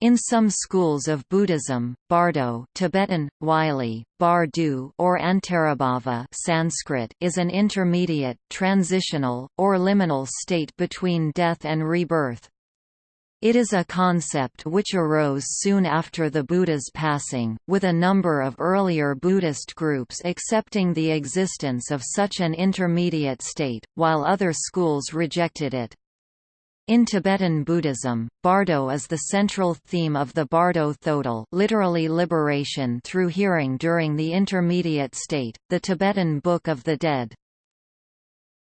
In some schools of Buddhism, bardo Tibetan, Wylie, bardu or antarabhava Sanskrit is an intermediate, transitional, or liminal state between death and rebirth. It is a concept which arose soon after the Buddha's passing, with a number of earlier Buddhist groups accepting the existence of such an intermediate state, while other schools rejected it. In Tibetan Buddhism, Bardo is the central theme of the Bardo Thodol literally liberation through hearing during the intermediate state, the Tibetan Book of the Dead.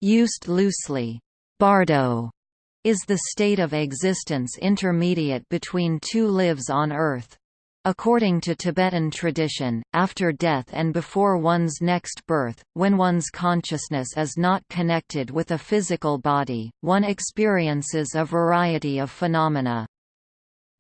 Used loosely, Bardo is the state of existence intermediate between two lives on earth. According to Tibetan tradition, after death and before one's next birth, when one's consciousness is not connected with a physical body, one experiences a variety of phenomena.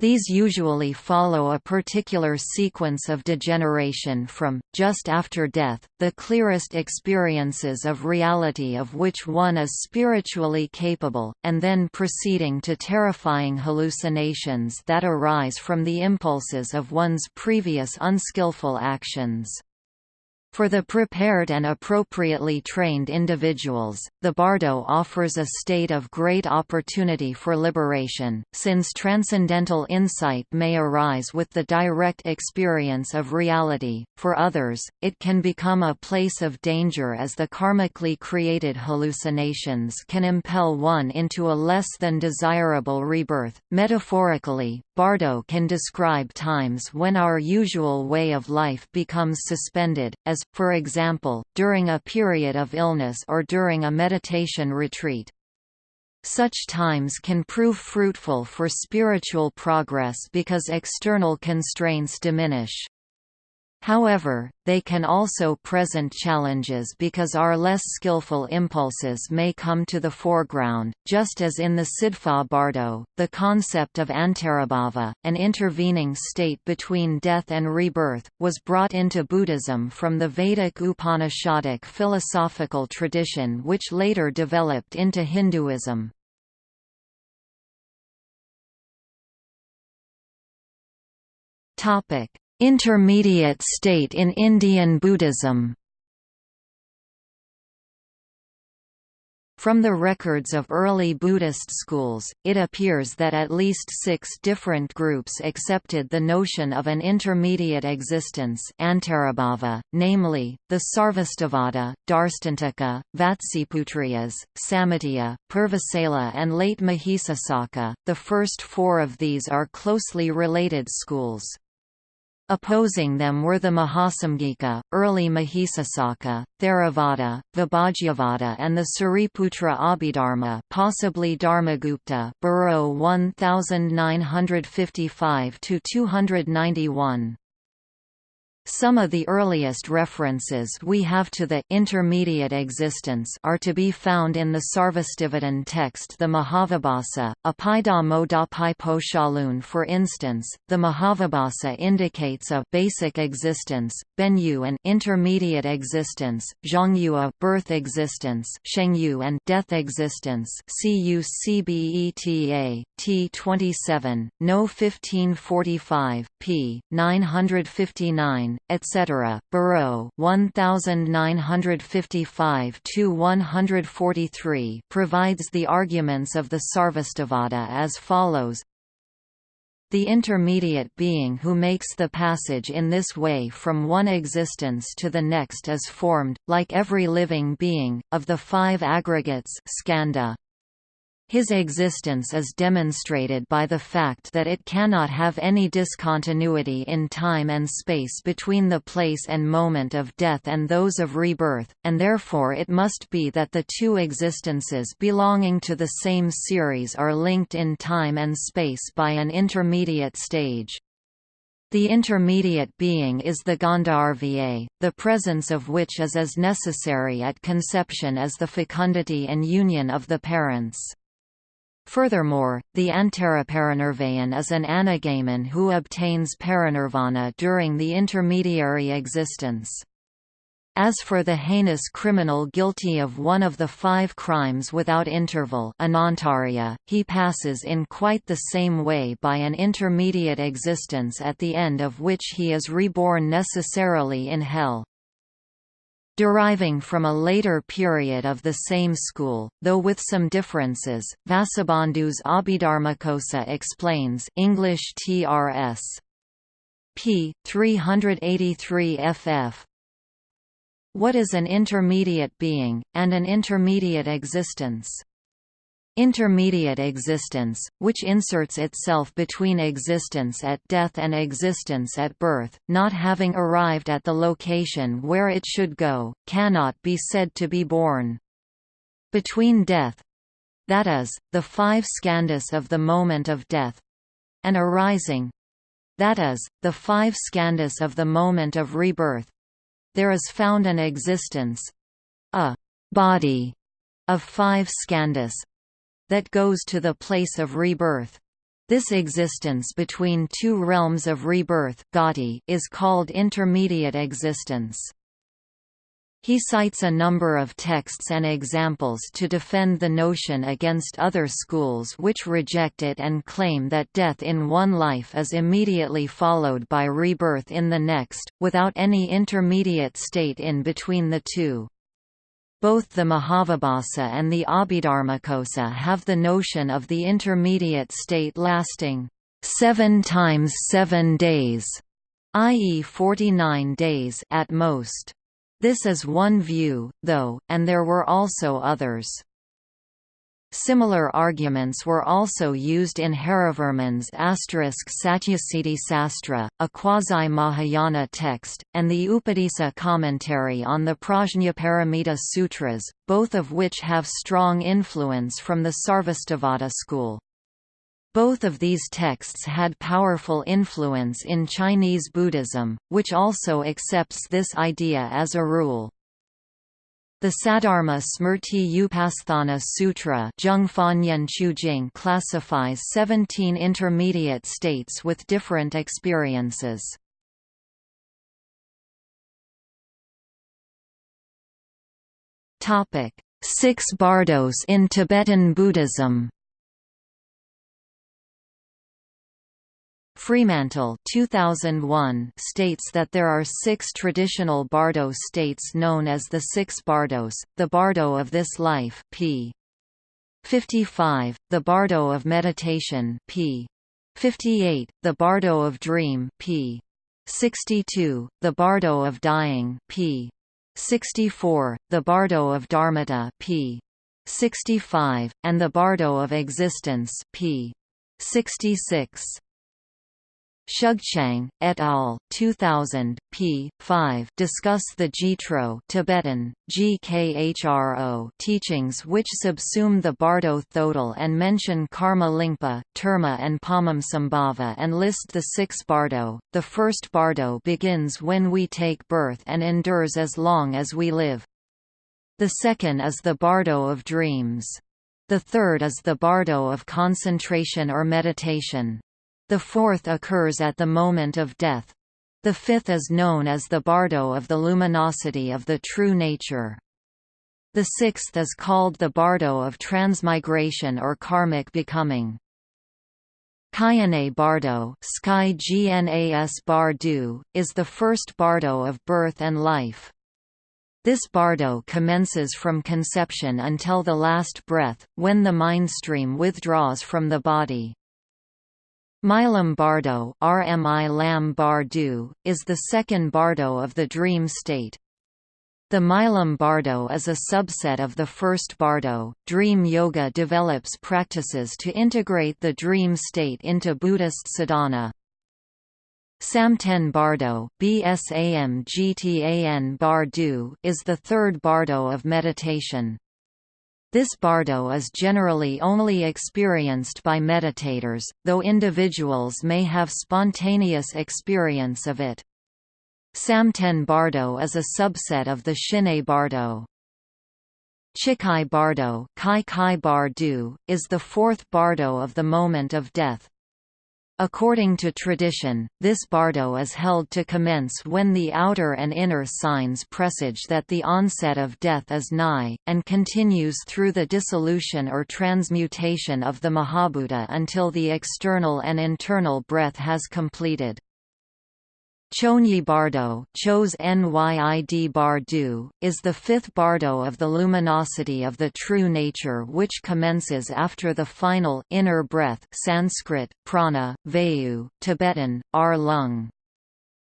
These usually follow a particular sequence of degeneration from, just after death, the clearest experiences of reality of which one is spiritually capable, and then proceeding to terrifying hallucinations that arise from the impulses of one's previous unskillful actions. For the prepared and appropriately trained individuals, the bardo offers a state of great opportunity for liberation, since transcendental insight may arise with the direct experience of reality. For others, it can become a place of danger as the karmically created hallucinations can impel one into a less than desirable rebirth. Metaphorically, Bardo can describe times when our usual way of life becomes suspended, as, for example, during a period of illness or during a meditation retreat. Such times can prove fruitful for spiritual progress because external constraints diminish. However, they can also present challenges because our less skillful impulses may come to the foreground, just as in the Sidpa Bardo, the concept of antarabhava, an intervening state between death and rebirth, was brought into Buddhism from the Vedic Upanishadic philosophical tradition which later developed into Hinduism. Topic Intermediate state in Indian Buddhism From the records of early Buddhist schools, it appears that at least six different groups accepted the notion of an intermediate existence namely, the Sarvastivada, Darstantaka, Vatsiputriyas, Samitya, Purvasala and late Mahisasaka. The first four of these are closely related schools. Opposing them were the Mahasamghika, early Mahisasaka, Theravada, Vibhajyavada and the Sariputra Abhidharma possibly Dharmagupta Bareau 1955–291. Some of the earliest references we have to the intermediate existence are to be found in the Sarvastivadin text the Mahavibhasa, pochalun for instance, the Mahavibhasa indicates a basic existence, Benyu an intermediate existence, Zhongyu a birth existence Shengyu and death existence CUCBETA, T27, No 1545, p. 959 etc. Bareau 1955-143 provides the arguments of the Sarvastivada as follows the intermediate being who makes the passage in this way from one existence to the next is formed, like every living being, of the five aggregates skandha. His existence is demonstrated by the fact that it cannot have any discontinuity in time and space between the place and moment of death and those of rebirth, and therefore it must be that the two existences belonging to the same series are linked in time and space by an intermediate stage. The intermediate being is the Gandharva, the presence of which is as necessary at conception as the fecundity and union of the parents. Furthermore, the Antaraparinirvayin is an anagamin who obtains parinirvana during the intermediary existence. As for the heinous criminal guilty of one of the five crimes without interval he passes in quite the same way by an intermediate existence at the end of which he is reborn necessarily in hell. Deriving from a later period of the same school, though with some differences, Vasubandhu's Abhidharmakosa explains English TRS. p. 383 ff. What is an intermediate being, and an intermediate existence? Intermediate existence, which inserts itself between existence at death and existence at birth, not having arrived at the location where it should go, cannot be said to be born. Between death—that is, the five skandhas of the moment of death—and arising—that is, the five skandhas of the moment of rebirth, there is found an existence—a body of five skandhas that goes to the place of rebirth. This existence between two realms of rebirth is called intermediate existence. He cites a number of texts and examples to defend the notion against other schools which reject it and claim that death in one life is immediately followed by rebirth in the next, without any intermediate state in between the two. Both the Mahavibhasa and the Abhidharmakosa have the notion of the intermediate state lasting seven times seven days, i.e. 49 days at most. This is one view, though, and there were also others. Similar arguments were also used in Harivarman's Satyasiddhi Sastra, a quasi-Mahayana text, and the Upadisa commentary on the Prajnaparamita Sutras, both of which have strong influence from the Sarvastivada school. Both of these texts had powerful influence in Chinese Buddhism, which also accepts this idea as a rule. The Saddharma Smrti Upasthana Sutra classifies 17 intermediate states with different experiences. Six bardos in Tibetan Buddhism Fremantle 2001 states that there are six traditional bardo states known as the six bardos, the bardo of this life p. 55, the bardo of meditation p. 58, the bardo of dream p. 62, the bardo of dying p. 64, the bardo of dharmata p. 65, and the bardo of existence p. 66. Shugchang, et al. 2000, p. 5 discuss the Zhitro Tibetan, GKHRO teachings which subsume the Bardo Thodol and mention Karma Lingpa, Terma and Padmasambhava and list the six Bardo. The first Bardo begins when we take birth and endures as long as we live. The second is the Bardo of dreams. The third is the Bardo of concentration or meditation. The fourth occurs at the moment of death. The fifth is known as the bardo of the luminosity of the true nature. The sixth is called the bardo of transmigration or karmic becoming. Kyenay Bardo Sky Gnas Bardu, is the first bardo of birth and life. This bardo commences from conception until the last breath, when the mind stream withdraws from the body. Milam Bardo RMI Lam is the second bardo of the dream state. The Milam Bardo is a subset of the first bardo. Dream yoga develops practices to integrate the dream state into Buddhist sadhana. Samten Bardo BSAM GTAN Bardu is the third bardo of meditation. This bardo is generally only experienced by meditators, though individuals may have spontaneous experience of it. Samten bardo is a subset of the Shinne bardo. Chikhai bardo Kai Kai Bardu, is the fourth bardo of the moment of death. According to tradition, this bardo is held to commence when the outer and inner signs presage that the onset of death is nigh, and continues through the dissolution or transmutation of the Mahabhuta until the external and internal breath has completed. Chonyi Bardo Chos Nyid Bardu, is the fifth bardo of the luminosity of the true nature which commences after the final inner breath Sanskrit, prana, vayu, Tibetan, ar lung.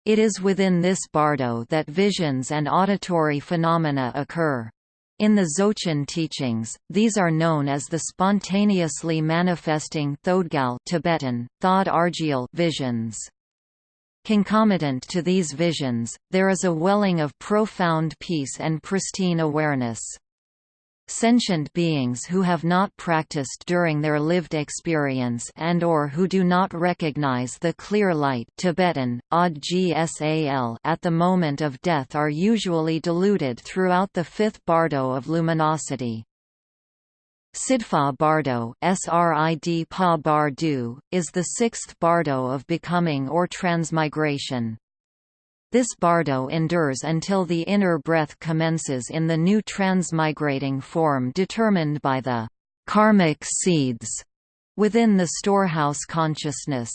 It is within this bardo that visions and auditory phenomena occur. In the Dzogchen teachings, these are known as the spontaneously manifesting Thodgal Tibetan, Thod visions. Concomitant to these visions, there is a welling of profound peace and pristine awareness. Sentient beings who have not practiced during their lived experience and or who do not recognize the clear light Tibetan, Ad at the moment of death are usually deluded throughout the fifth bardo of luminosity. Sidpa Bardo Srid pa Bardu, is the sixth bardo of becoming or transmigration. This bardo endures until the inner breath commences in the new transmigrating form determined by the karmic seeds within the storehouse consciousness.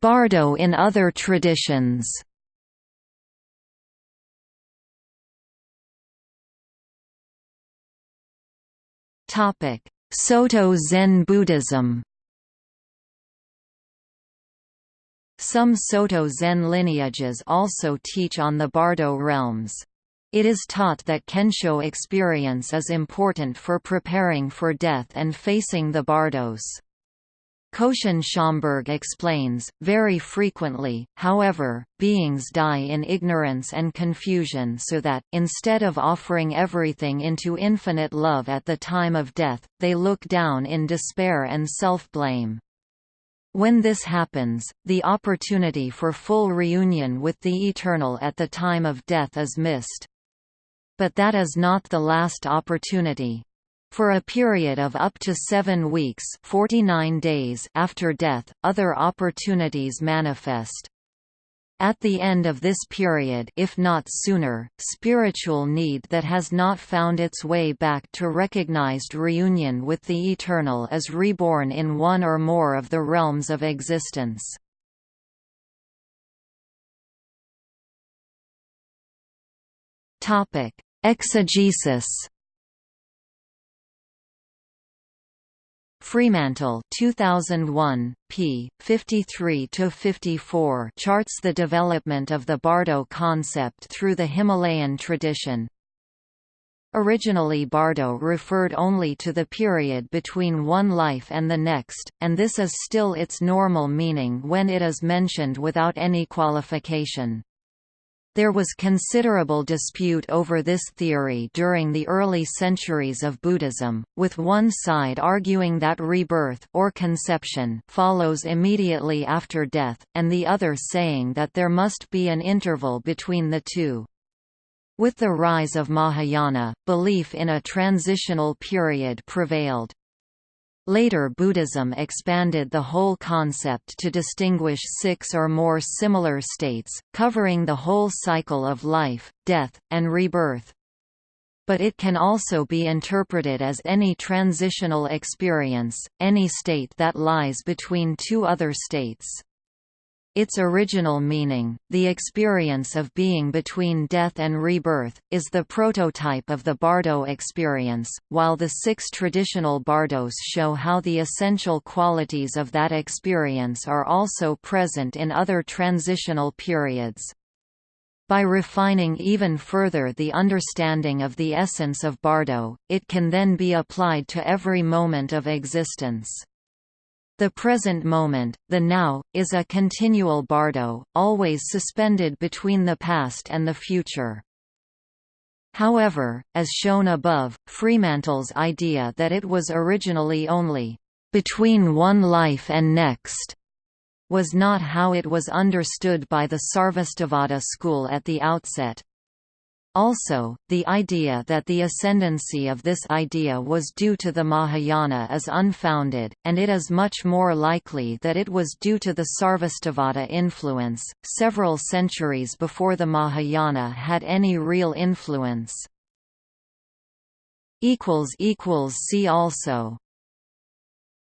Bardo in other traditions Soto Zen Buddhism Some Soto Zen lineages also teach on the Bardo realms. It is taught that Kensho experience is important for preparing for death and facing the Bardos. Koshin Schomberg explains, very frequently, however, beings die in ignorance and confusion so that, instead of offering everything into infinite love at the time of death, they look down in despair and self-blame. When this happens, the opportunity for full reunion with the Eternal at the time of death is missed. But that is not the last opportunity. For a period of up to seven weeks 49 days after death, other opportunities manifest. At the end of this period if not sooner, spiritual need that has not found its way back to recognized reunion with the Eternal is reborn in one or more of the realms of existence. Exegesis Fremantle 2001, p. 53–54 charts the development of the Bardo concept through the Himalayan tradition. Originally Bardo referred only to the period between one life and the next, and this is still its normal meaning when it is mentioned without any qualification. There was considerable dispute over this theory during the early centuries of Buddhism, with one side arguing that rebirth or conception follows immediately after death, and the other saying that there must be an interval between the two. With the rise of Mahayana, belief in a transitional period prevailed. Later Buddhism expanded the whole concept to distinguish six or more similar states, covering the whole cycle of life, death, and rebirth. But it can also be interpreted as any transitional experience, any state that lies between two other states. Its original meaning, the experience of being between death and rebirth, is the prototype of the Bardo experience, while the six traditional Bardos show how the essential qualities of that experience are also present in other transitional periods. By refining even further the understanding of the essence of Bardo, it can then be applied to every moment of existence. The present moment, the now, is a continual bardo, always suspended between the past and the future. However, as shown above, Fremantle's idea that it was originally only between one life and next was not how it was understood by the Sarvastivada school at the outset. Also, the idea that the ascendancy of this idea was due to the Mahayana is unfounded, and it is much more likely that it was due to the Sarvastivada influence, several centuries before the Mahayana had any real influence. See also